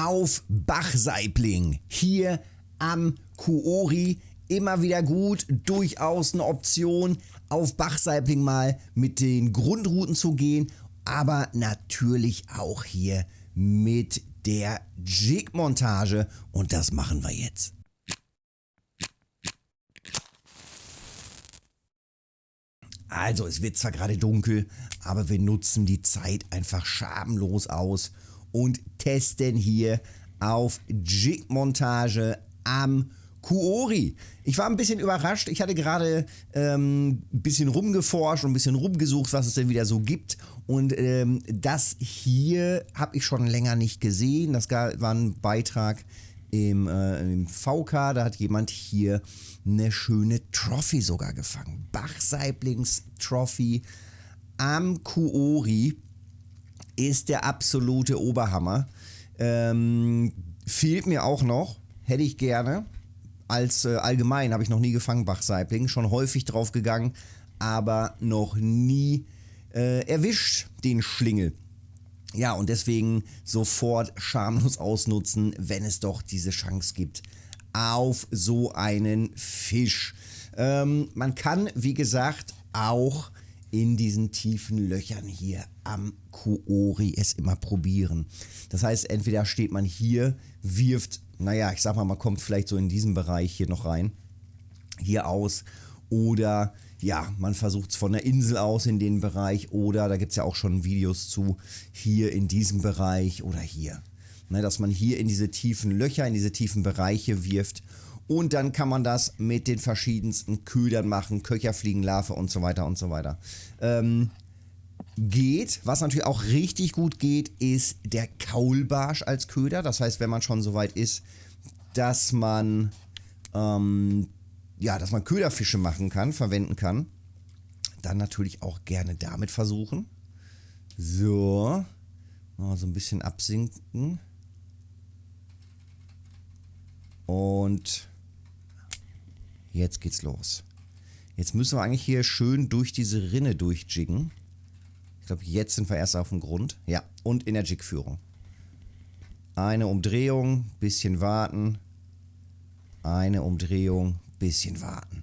auf Bachsaibling hier am Kuori. Immer wieder gut, durchaus eine Option, auf Bachsaibling mal mit den Grundrouten zu gehen, aber natürlich auch hier mit der Jig-Montage und das machen wir jetzt. Also, es wird zwar gerade dunkel, aber wir nutzen die Zeit einfach schamlos aus und testen hier auf Jig-Montage am Kuori. Ich war ein bisschen überrascht. Ich hatte gerade ähm, ein bisschen rumgeforscht und ein bisschen rumgesucht, was es denn wieder so gibt. Und ähm, das hier habe ich schon länger nicht gesehen. Das war ein Beitrag im, äh, im VK. Da hat jemand hier eine schöne Trophy sogar gefangen. Bach-Saiblings Trophy am Kuori ist der absolute Oberhammer. Ähm, fehlt mir auch noch, hätte ich gerne. Als äh, allgemein habe ich noch nie gefangen, Bach-Saibling. Schon häufig drauf gegangen, aber noch nie äh, erwischt, den Schlingel. Ja, und deswegen sofort schamlos ausnutzen, wenn es doch diese Chance gibt auf so einen Fisch. Ähm, man kann, wie gesagt, auch in diesen tiefen Löchern hier am Kuori es immer probieren. Das heißt, entweder steht man hier, wirft, naja, ich sag mal, man kommt vielleicht so in diesen Bereich hier noch rein, hier aus, oder ja, man versucht es von der Insel aus in den Bereich, oder da gibt es ja auch schon Videos zu, hier in diesem Bereich oder hier. Ne, dass man hier in diese tiefen Löcher, in diese tiefen Bereiche wirft und dann kann man das mit den verschiedensten Ködern machen, Köcherfliegenlarve und so weiter und so weiter. Ähm, geht, was natürlich auch richtig gut geht, ist der Kaulbarsch als Köder. Das heißt, wenn man schon so weit ist, dass man, ähm, ja, dass man Köderfische machen kann, verwenden kann, dann natürlich auch gerne damit versuchen. So, mal so ein bisschen absinken. Und Jetzt geht's los. Jetzt müssen wir eigentlich hier schön durch diese Rinne durchjiggen. Ich glaube, jetzt sind wir erst auf dem Grund. Ja, und in der Jigführung. Eine Umdrehung, bisschen warten. Eine Umdrehung, bisschen warten.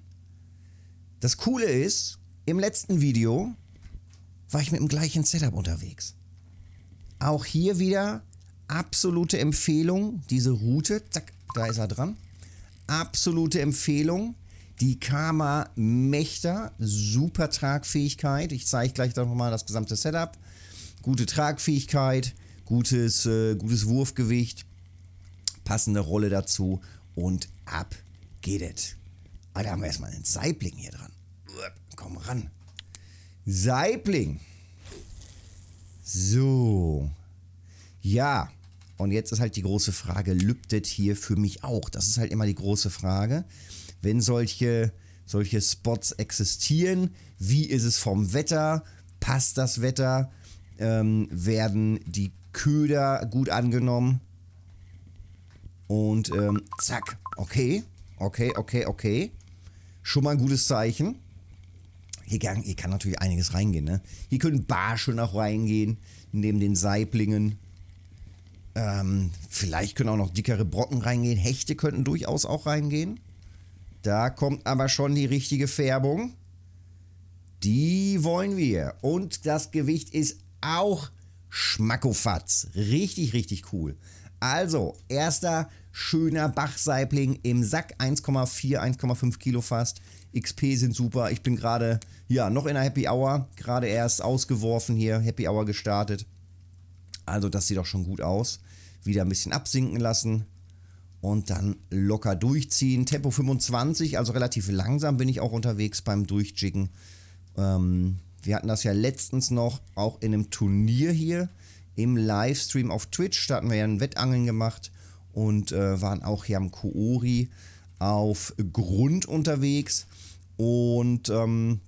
Das Coole ist, im letzten Video war ich mit dem gleichen Setup unterwegs. Auch hier wieder absolute Empfehlung, diese Route. Zack, da ist er dran absolute Empfehlung. Die Kama Mächter, super Tragfähigkeit. Ich zeige gleich nochmal das gesamte Setup. Gute Tragfähigkeit, gutes, äh, gutes Wurfgewicht, passende Rolle dazu und ab geht es. Ah, da haben wir erstmal einen Saibling hier dran. Komm ran. Saibling. So. Ja, und jetzt ist halt die große Frage, lübtet hier für mich auch? Das ist halt immer die große Frage. Wenn solche, solche Spots existieren, wie ist es vom Wetter? Passt das Wetter? Ähm, werden die Köder gut angenommen? Und ähm, zack, okay, okay, okay, okay. Schon mal ein gutes Zeichen. Hier kann, hier kann natürlich einiges reingehen. Ne? Hier können Barsche noch reingehen, neben den Saiblingen. Ähm, vielleicht können auch noch dickere Brocken reingehen. Hechte könnten durchaus auch reingehen. Da kommt aber schon die richtige Färbung. Die wollen wir. Und das Gewicht ist auch schmackofatz. Richtig, richtig cool. Also, erster schöner Bachsaibling im Sack. 1,4, 1,5 Kilo fast. XP sind super. Ich bin gerade, ja, noch in der Happy Hour. Gerade erst ausgeworfen hier. Happy Hour gestartet. Also das sieht doch schon gut aus. Wieder ein bisschen absinken lassen und dann locker durchziehen. Tempo 25, also relativ langsam bin ich auch unterwegs beim Durchjiggen. Ähm, wir hatten das ja letztens noch auch in einem Turnier hier im Livestream auf Twitch. Da hatten wir ja ein Wettangeln gemacht und äh, waren auch hier am Koori auf Grund unterwegs. Und ähm,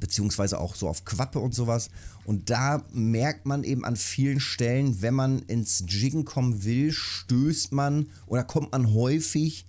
beziehungsweise auch so auf Quappe und sowas. Und da merkt man eben an vielen Stellen, wenn man ins Jiggen kommen will, stößt man oder kommt man häufig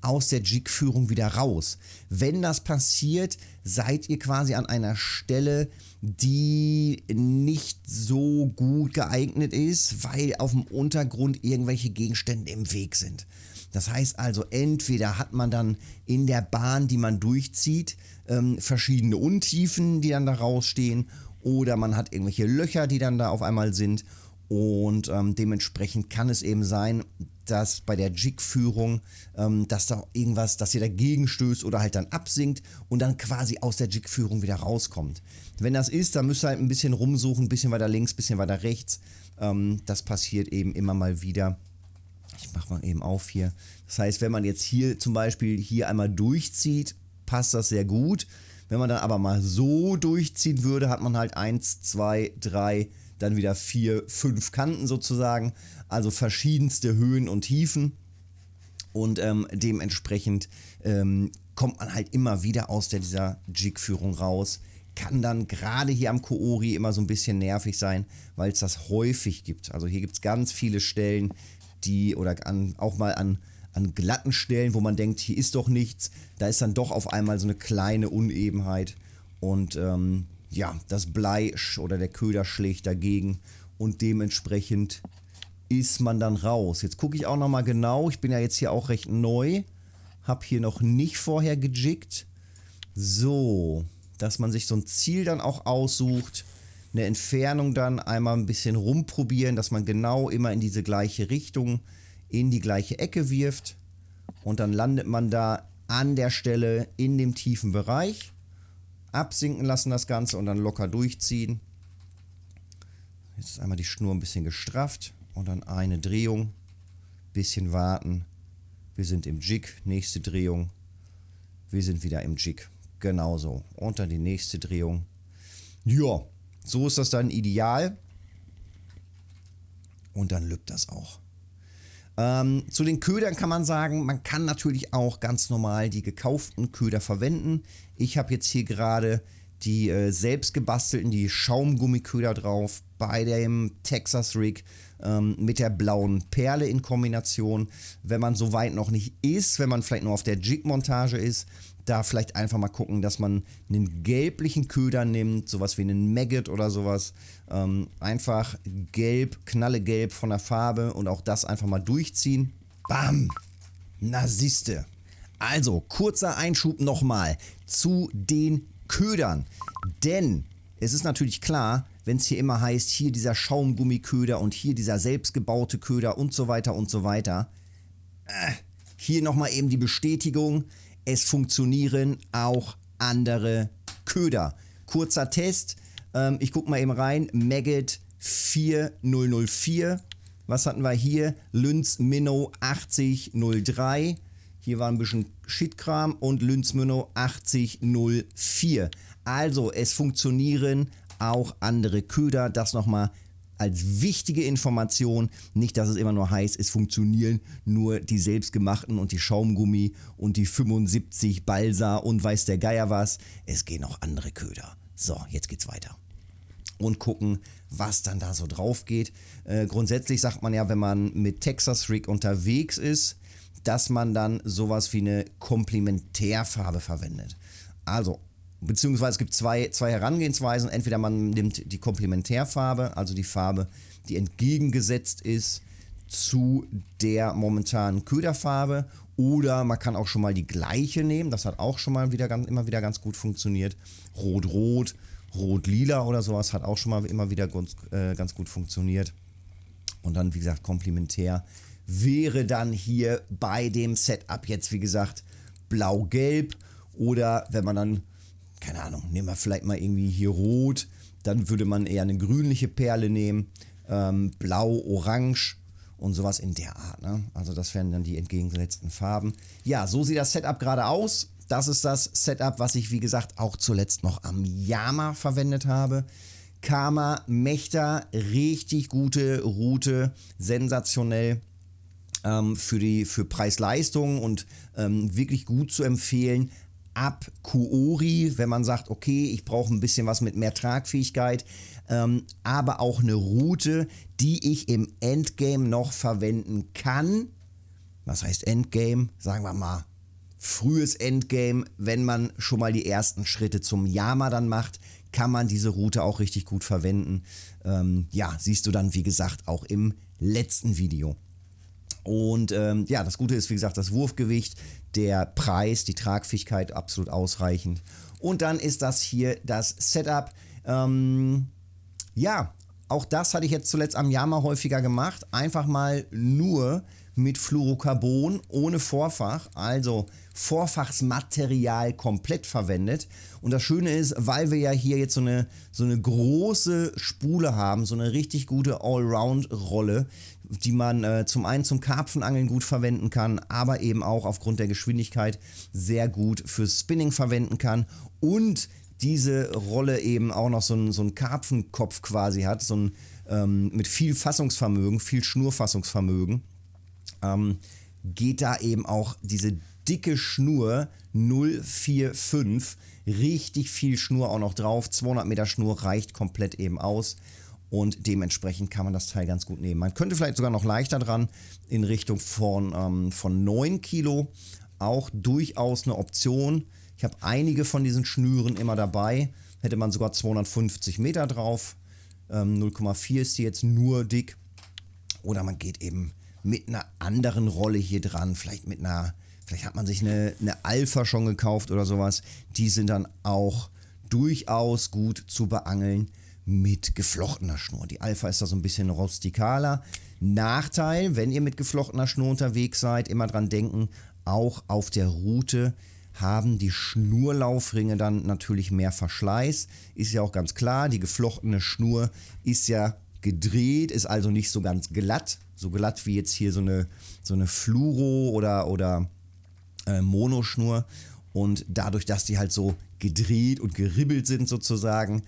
aus der Jig-Führung wieder raus. Wenn das passiert, seid ihr quasi an einer Stelle, die nicht so gut geeignet ist, weil auf dem Untergrund irgendwelche Gegenstände im Weg sind. Das heißt also, entweder hat man dann in der Bahn, die man durchzieht, ähm, verschiedene Untiefen, die dann da rausstehen, oder man hat irgendwelche Löcher, die dann da auf einmal sind. Und ähm, dementsprechend kann es eben sein, dass bei der Jig-Führung, ähm, dass da irgendwas, dass ihr dagegen stößt oder halt dann absinkt und dann quasi aus der Jig-Führung wieder rauskommt. Wenn das ist, dann müsst ihr halt ein bisschen rumsuchen, ein bisschen weiter links, ein bisschen weiter rechts. Ähm, das passiert eben immer mal wieder. Ich mache mal eben auf hier. Das heißt, wenn man jetzt hier zum Beispiel hier einmal durchzieht, passt das sehr gut. Wenn man dann aber mal so durchziehen würde, hat man halt 1, 2, 3, dann wieder 4, 5 Kanten sozusagen. Also verschiedenste Höhen und Tiefen. Und ähm, dementsprechend ähm, kommt man halt immer wieder aus der, dieser Jig-Führung raus. Kann dann gerade hier am Koori immer so ein bisschen nervig sein, weil es das häufig gibt. Also hier gibt es ganz viele Stellen, die oder an, auch mal an, an glatten Stellen, wo man denkt, hier ist doch nichts, da ist dann doch auf einmal so eine kleine Unebenheit und ähm, ja, das Blei oder der Köder schlägt dagegen und dementsprechend ist man dann raus. Jetzt gucke ich auch nochmal genau, ich bin ja jetzt hier auch recht neu, habe hier noch nicht vorher gejiggt. So, dass man sich so ein Ziel dann auch aussucht, eine Entfernung dann einmal ein bisschen rumprobieren, dass man genau immer in diese gleiche Richtung, in die gleiche Ecke wirft und dann landet man da an der Stelle in dem tiefen Bereich. Absinken lassen das Ganze und dann locker durchziehen. Jetzt ist einmal die Schnur ein bisschen gestrafft und dann eine Drehung, bisschen warten. Wir sind im Jig, nächste Drehung. Wir sind wieder im Jig. Genauso. Und dann die nächste Drehung. Ja, so ist das dann ideal. Und dann lübt das auch. Ähm, zu den Ködern kann man sagen, man kann natürlich auch ganz normal die gekauften Köder verwenden. Ich habe jetzt hier gerade die äh, selbst gebastelten, die Schaumgummiköder drauf bei dem Texas Rig ähm, mit der blauen Perle in Kombination. Wenn man so weit noch nicht ist, wenn man vielleicht nur auf der Jig-Montage ist, da vielleicht einfach mal gucken, dass man einen gelblichen Köder nimmt, sowas wie einen Maggot oder sowas. Ähm, einfach gelb, knallegelb von der Farbe und auch das einfach mal durchziehen. Bam! Na siehste. Also, kurzer Einschub nochmal zu den Ködern. Denn es ist natürlich klar, wenn es hier immer heißt, hier dieser Schaumgummiköder und hier dieser selbstgebaute Köder und so weiter und so weiter. Äh, hier nochmal eben die Bestätigung es funktionieren auch andere Köder. Kurzer Test, ähm, ich gucke mal eben rein, Maggot 4004. Was hatten wir hier? Lynz Minnow 8003. Hier war ein bisschen Shitkram und Lynz Minnow 8004. Also es funktionieren auch andere Köder. Das nochmal als wichtige Information. Nicht, dass es immer nur heißt, es funktionieren nur die selbstgemachten und die Schaumgummi und die 75 Balsa und weiß der Geier was. Es gehen auch andere Köder. So, jetzt geht's weiter. Und gucken, was dann da so drauf geht. Äh, grundsätzlich sagt man ja, wenn man mit Texas Rig unterwegs ist, dass man dann sowas wie eine Komplementärfarbe verwendet. Also beziehungsweise es gibt zwei, zwei Herangehensweisen. Entweder man nimmt die Komplementärfarbe, also die Farbe, die entgegengesetzt ist zu der momentanen Köderfarbe, oder man kann auch schon mal die gleiche nehmen. Das hat auch schon mal wieder ganz, immer wieder ganz gut funktioniert. Rot-Rot, Rot-Lila oder sowas hat auch schon mal immer wieder ganz, äh, ganz gut funktioniert. Und dann, wie gesagt, komplementär wäre dann hier bei dem Setup jetzt, wie gesagt, blau-gelb. Oder wenn man dann keine Ahnung, nehmen wir vielleicht mal irgendwie hier rot, dann würde man eher eine grünliche Perle nehmen, ähm, blau, orange und sowas in der Art. Ne? Also das wären dann die entgegengesetzten Farben. Ja, so sieht das Setup gerade aus. Das ist das Setup, was ich wie gesagt auch zuletzt noch am Yama verwendet habe. Karma Mechta, richtig gute Route, sensationell ähm, für, für Preis-Leistung und ähm, wirklich gut zu empfehlen ab Kuori, wenn man sagt, okay, ich brauche ein bisschen was mit mehr Tragfähigkeit, ähm, aber auch eine Route, die ich im Endgame noch verwenden kann, was heißt Endgame? Sagen wir mal frühes Endgame, wenn man schon mal die ersten Schritte zum Yama dann macht, kann man diese Route auch richtig gut verwenden. Ähm, ja, siehst du dann, wie gesagt, auch im letzten Video. Und ähm, ja, das Gute ist, wie gesagt, das Wurfgewicht, der Preis, die Tragfähigkeit absolut ausreichend. Und dann ist das hier das Setup. Ähm, ja, auch das hatte ich jetzt zuletzt am Yama häufiger gemacht. Einfach mal nur mit Fluorocarbon ohne Vorfach, also Vorfachsmaterial komplett verwendet. Und das Schöne ist, weil wir ja hier jetzt so eine, so eine große Spule haben, so eine richtig gute Allround-Rolle, die man äh, zum einen zum Karpfenangeln gut verwenden kann, aber eben auch aufgrund der Geschwindigkeit sehr gut fürs Spinning verwenden kann und diese Rolle eben auch noch so einen, so einen Karpfenkopf quasi hat, so ein, ähm, mit viel Fassungsvermögen, viel Schnurfassungsvermögen ähm, geht da eben auch diese dicke Schnur 045, richtig viel Schnur auch noch drauf, 200 Meter Schnur reicht komplett eben aus. Und dementsprechend kann man das Teil ganz gut nehmen. Man könnte vielleicht sogar noch leichter dran in Richtung von, ähm, von 9 Kilo, auch durchaus eine Option. Ich habe einige von diesen Schnüren immer dabei, hätte man sogar 250 Meter drauf, ähm, 0,4 ist die jetzt nur dick. Oder man geht eben mit einer anderen Rolle hier dran. Vielleicht mit einer, vielleicht hat man sich eine, eine Alpha schon gekauft oder sowas. Die sind dann auch durchaus gut zu beangeln mit geflochtener Schnur. Die Alpha ist da so ein bisschen rustikaler. Nachteil, wenn ihr mit geflochtener Schnur unterwegs seid, immer dran denken, auch auf der Route haben die Schnurlaufringe dann natürlich mehr Verschleiß. Ist ja auch ganz klar, die geflochtene Schnur ist ja gedreht, ist also nicht so ganz glatt, so glatt wie jetzt hier so eine, so eine Fluoro oder, oder äh, Monoschnur. Und dadurch, dass die halt so gedreht und geribbelt sind sozusagen,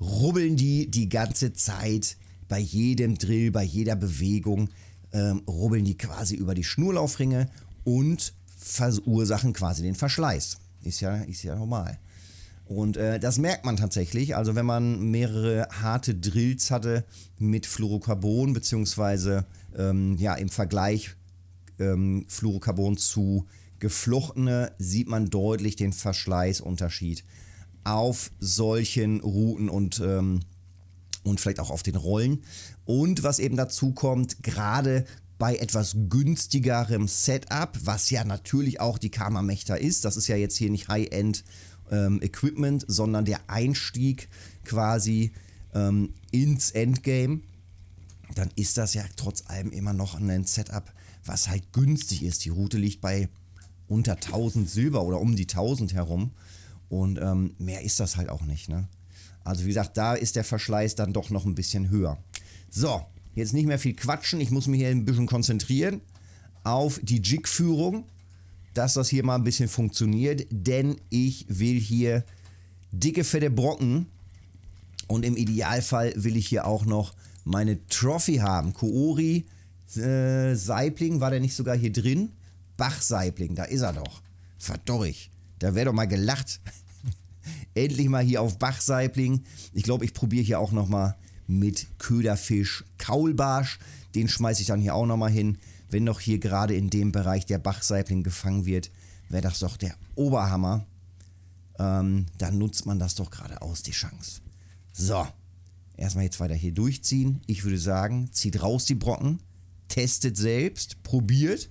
rubbeln die die ganze Zeit bei jedem Drill, bei jeder Bewegung, ähm, rubbeln die quasi über die Schnurlaufringe und verursachen quasi den Verschleiß. Ist ja, ist ja normal. Und äh, das merkt man tatsächlich. Also wenn man mehrere harte Drills hatte mit Fluorocarbon, beziehungsweise ähm, ja, im Vergleich ähm, Fluorocarbon zu geflochtene, sieht man deutlich den Verschleißunterschied auf solchen Routen und, ähm, und vielleicht auch auf den Rollen. Und was eben dazu kommt, gerade bei etwas günstigerem Setup, was ja natürlich auch die Karma Mechta ist, das ist ja jetzt hier nicht High-End ähm, Equipment, sondern der Einstieg quasi ähm, ins Endgame, dann ist das ja trotz allem immer noch ein Setup, was halt günstig ist. Die Route liegt bei unter 1000 Silber oder um die 1000 herum und ähm, mehr ist das halt auch nicht. Ne? Also wie gesagt, da ist der Verschleiß dann doch noch ein bisschen höher. So, jetzt nicht mehr viel quatschen. Ich muss mich hier ein bisschen konzentrieren auf die Jig-Führung dass das hier mal ein bisschen funktioniert, denn ich will hier dicke, fette Brocken und im Idealfall will ich hier auch noch meine Trophy haben. Koori, äh, Saibling, war der nicht sogar hier drin? Bach-Saibling, da ist er doch. Verdorrig, da wäre doch mal gelacht. Endlich mal hier auf Bach-Saibling. Ich glaube, ich probiere hier auch nochmal mit Köderfisch Kaulbarsch. Den schmeiße ich dann hier auch nochmal hin wenn doch hier gerade in dem Bereich der Bachsaibling gefangen wird, wäre das doch der Oberhammer. Ähm, dann nutzt man das doch gerade aus, die Chance. So, erstmal jetzt weiter hier durchziehen. Ich würde sagen, zieht raus die Brocken, testet selbst, probiert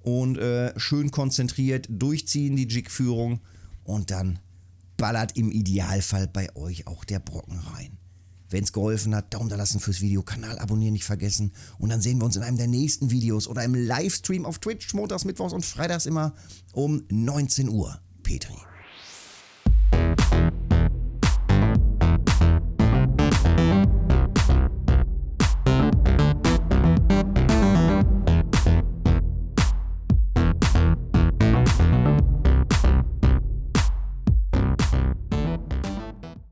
und äh, schön konzentriert durchziehen die Jigführung und dann ballert im Idealfall bei euch auch der Brocken rein. Wenn es geholfen hat, Daumen da lassen fürs Video, Kanal abonnieren nicht vergessen. Und dann sehen wir uns in einem der nächsten Videos oder im Livestream auf Twitch, montags, mittwochs und freitags immer um 19 Uhr. Petri.